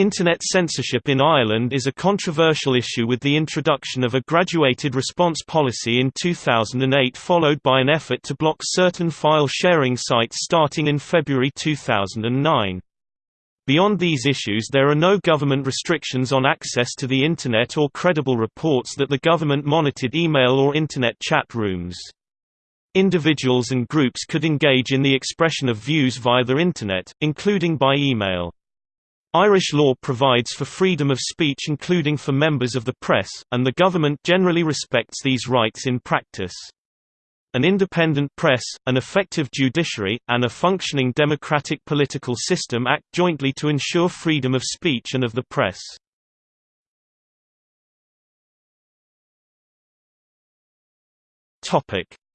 Internet censorship in Ireland is a controversial issue with the introduction of a graduated response policy in 2008 followed by an effort to block certain file-sharing sites starting in February 2009. Beyond these issues there are no government restrictions on access to the Internet or credible reports that the government monitored email or Internet chat rooms. Individuals and groups could engage in the expression of views via the Internet, including by email. Irish law provides for freedom of speech including for members of the press, and the government generally respects these rights in practice. An independent press, an effective judiciary, and a functioning democratic political system act jointly to ensure freedom of speech and of the press.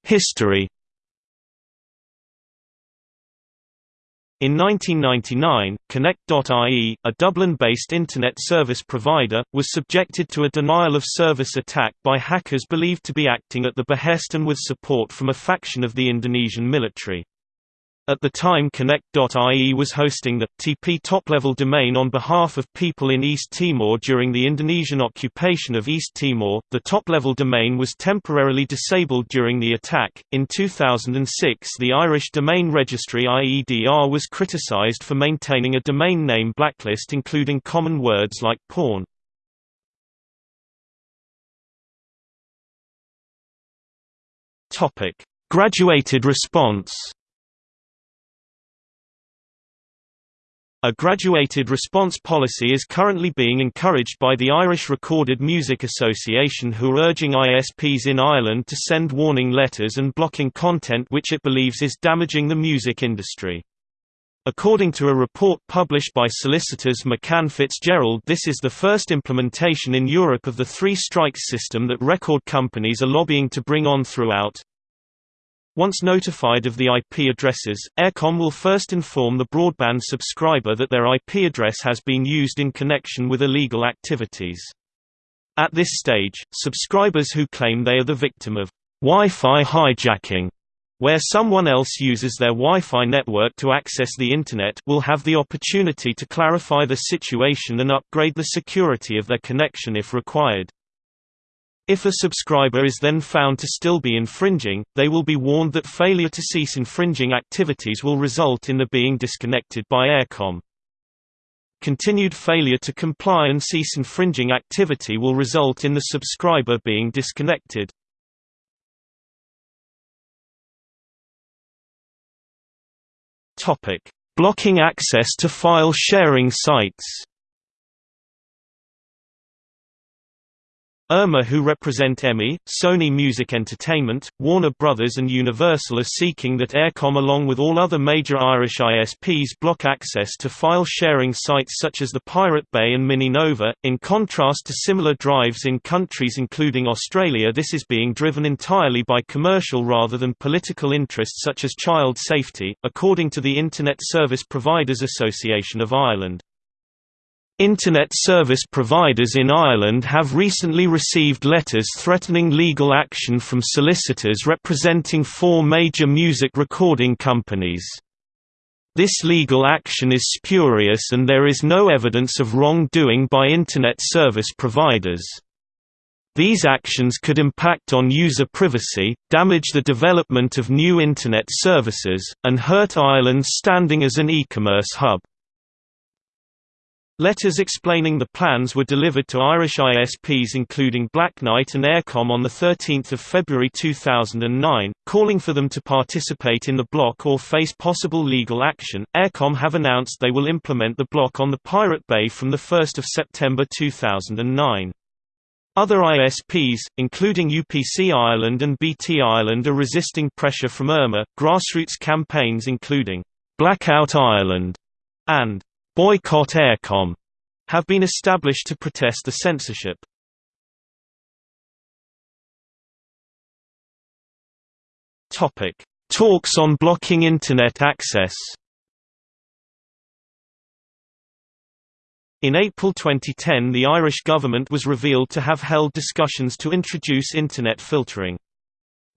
History In 1999, Connect.ie, a Dublin-based Internet service provider, was subjected to a denial-of-service attack by hackers believed to be acting at the behest and with support from a faction of the Indonesian military. At the time Connect.ie was hosting the TP top-level domain on behalf of people in East Timor during the Indonesian occupation of East Timor. The top-level domain was temporarily disabled during the attack. In 2006, the Irish Domain Registry IEDR was criticized for maintaining a domain name blacklist including common words like porn. Topic: Graduated response A graduated response policy is currently being encouraged by the Irish Recorded Music Association who are urging ISPs in Ireland to send warning letters and blocking content which it believes is damaging the music industry. According to a report published by solicitors McCann Fitzgerald this is the first implementation in Europe of the three strikes system that record companies are lobbying to bring on throughout once notified of the IP addresses, Eircom will first inform the broadband subscriber that their IP address has been used in connection with illegal activities. At this stage, subscribers who claim they are the victim of Wi-Fi hijacking, where someone else uses their Wi-Fi network to access the Internet will have the opportunity to clarify the situation and upgrade the security of their connection if required. If a subscriber is then found to still be infringing, they will be warned that failure to cease infringing activities will result in the being disconnected by Eircom. Continued failure to comply and cease infringing activity will result in the subscriber being disconnected. Blocking access to file sharing sites Irma who represent EMI, Sony Music Entertainment, Warner Brothers and Universal are seeking that Eircom along with all other major Irish ISPs block access to file-sharing sites such as the Pirate Bay and Mininova. In contrast to similar drives in countries including Australia this is being driven entirely by commercial rather than political interests such as child safety, according to the Internet Service Providers Association of Ireland. Internet service providers in Ireland have recently received letters threatening legal action from solicitors representing four major music recording companies. This legal action is spurious and there is no evidence of wrongdoing by Internet service providers. These actions could impact on user privacy, damage the development of new Internet services, and hurt Ireland's standing as an e-commerce hub. Letters explaining the plans were delivered to Irish ISPs including Blacknight and Eircom on 13 February 2009, calling for them to participate in the block or face possible legal action. Eircom have announced they will implement the block on the Pirate Bay from 1 September 2009. Other ISPs, including UPC Ireland and BT Ireland are resisting pressure from IRMA. Grassroots campaigns including Blackout Ireland and Boycott Eircom have been established to protest the censorship. Topic: Talks on blocking internet access. In April 2010 the Irish government was revealed to have held discussions to introduce internet filtering.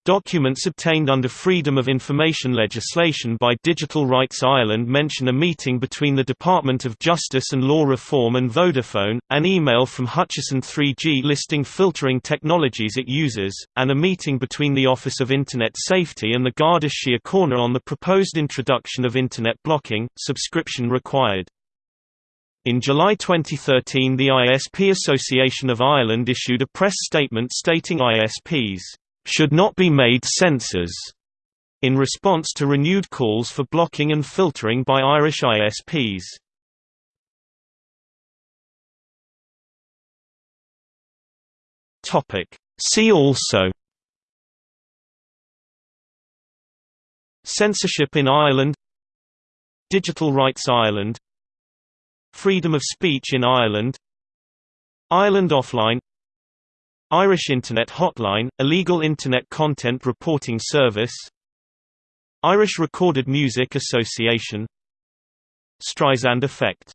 Documents obtained under Freedom of Information legislation by Digital Rights Ireland mention a meeting between the Department of Justice and Law Reform and Vodafone, an email from Hutchison 3G listing filtering technologies it uses, and a meeting between the Office of Internet Safety and the Garda Síochána on the proposed introduction of Internet blocking, subscription required. In July 2013 the ISP Association of Ireland issued a press statement stating ISPs should not be made censors, in response to renewed calls for blocking and filtering by Irish ISPs. See also. Censorship in Ireland. Digital Rights Ireland. Freedom of speech in Ireland. Ireland Offline Irish Internet Hotline, illegal Internet content reporting service. Irish Recorded Music Association. Streisand effect